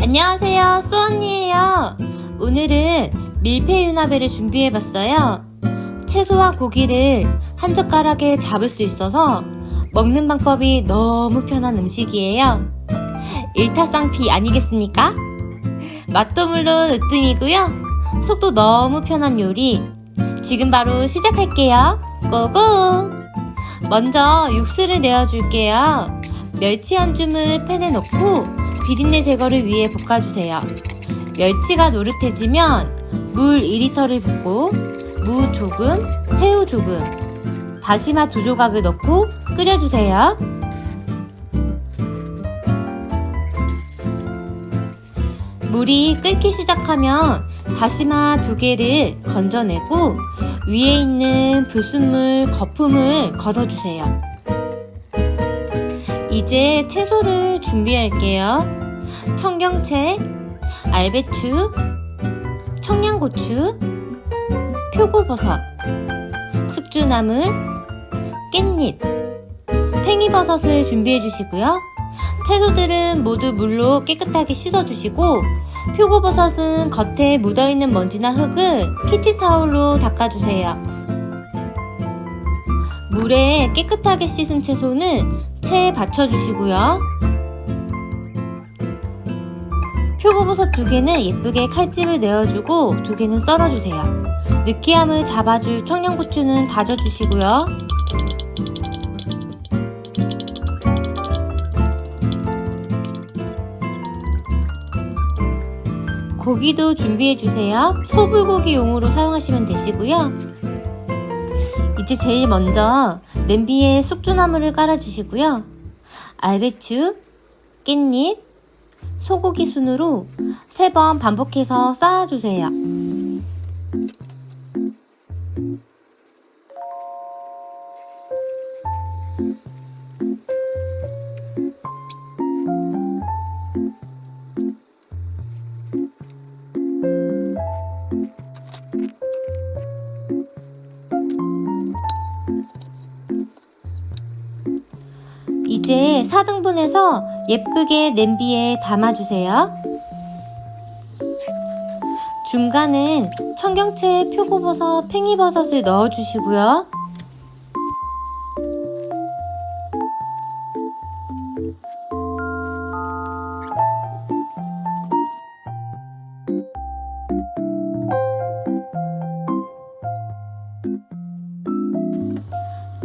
안녕하세요, 수언니에요. 오늘은 밀폐유나베를 준비해봤어요. 채소와 고기를 한 젓가락에 잡을 수 있어서 먹는 방법이 너무 편한 음식이에요. 일타쌍피 아니겠습니까? 맛도 물론 으뜸이고요. 속도 너무 편한 요리. 지금 바로 시작할게요. 고고! 먼저 육수를 내어줄게요. 멸치 한 줌을 팬에 넣고 비린내 제거를 위해 볶아주세요. 멸치가 노릇해지면 물 2리터를 붓고 무 조금, 새우 조금, 다시마 두 조각을 넣고 끓여주세요. 물이 끓기 시작하면 다시마 두 개를 건져내고 위에 있는 불순물, 거품을 걷어주세요. 이제 채소를 준비할게요. 청경채, 알배추, 청양고추, 표고버섯, 숙주나물, 깻잎, 팽이버섯을 준비해 주시고요. 채소들은 모두 물로 깨끗하게 씻어 주시고 표고버섯은 겉에 묻어있는 먼지나 흙을 키친타올로 닦아주세요. 물에 깨끗하게 씻은 채소는 체에 받쳐주시고요. 표고버섯 두 개는 예쁘게 칼집을 내어주고 두 개는 썰어주세요. 느끼함을 잡아줄 청양고추는 다져주시고요. 고기도 준비해주세요. 소불고기용으로 사용하시면 되시고요. 이제 제일 먼저 냄비에 숙주나물을 깔아주시고요. 알배추, 깻잎, 소고기 순으로 세번 반복해서 쌓아주세요. 이제 4등분해서 예쁘게 냄비에 담아주세요. 중간은 청경채, 표고버섯, 팽이버섯을 넣어주시고요.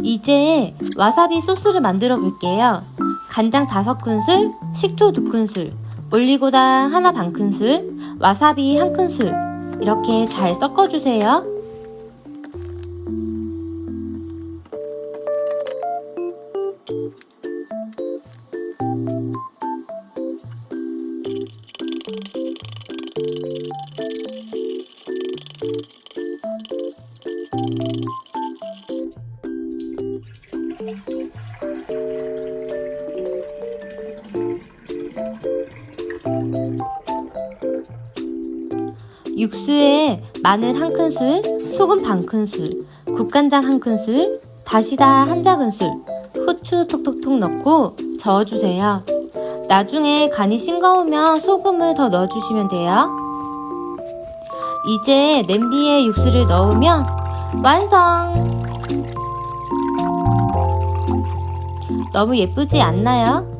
이제 와사비 소스를 만들어 볼게요. 간장 5큰술, 식초 2큰술, 올리고당 하나 반 큰술, 와사비 한 큰술 이렇게 잘 섞어주세요. 육수에 마늘 한 큰술, 소금 반 큰술, 국간장 한 큰술, 다시다 한 작은술, 후추 톡톡톡 넣고 저어주세요. 나중에 간이 싱거우면 소금을 더 넣어주시면 돼요. 이제 냄비에 육수를 넣으면 완성! 너무 예쁘지 않나요?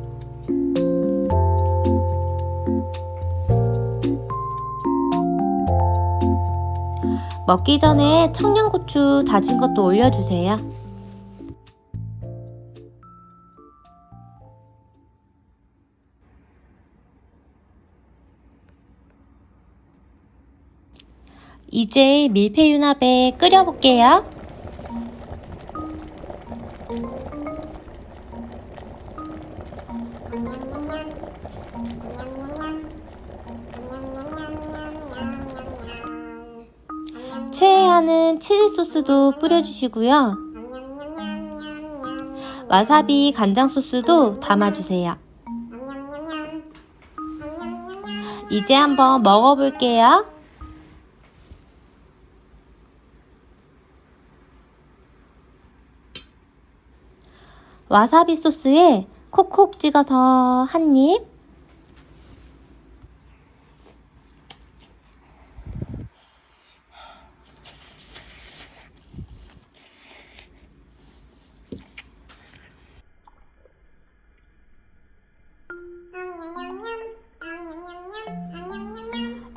먹기 전에 청양고추 다진 것도 올려주세요. 이제 밀폐유나베 끓여볼게요. 좋아하는 칠리 소스도 뿌려주시고요. 와사비 간장 소스도 담아주세요. 이제 한번 먹어볼게요. 와사비 소스에 콕콕 찍어서 한 입.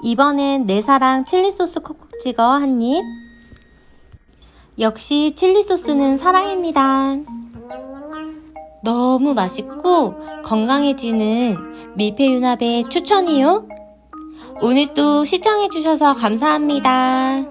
이번엔 내 사랑 칠리 소스 콕콕 찍어 한 입. 역시 칠리 소스는 사랑입니다. 너무 맛있고 건강해지는 밀폐유나베 추천이요. 오늘 도 시청해주셔서 감사합니다.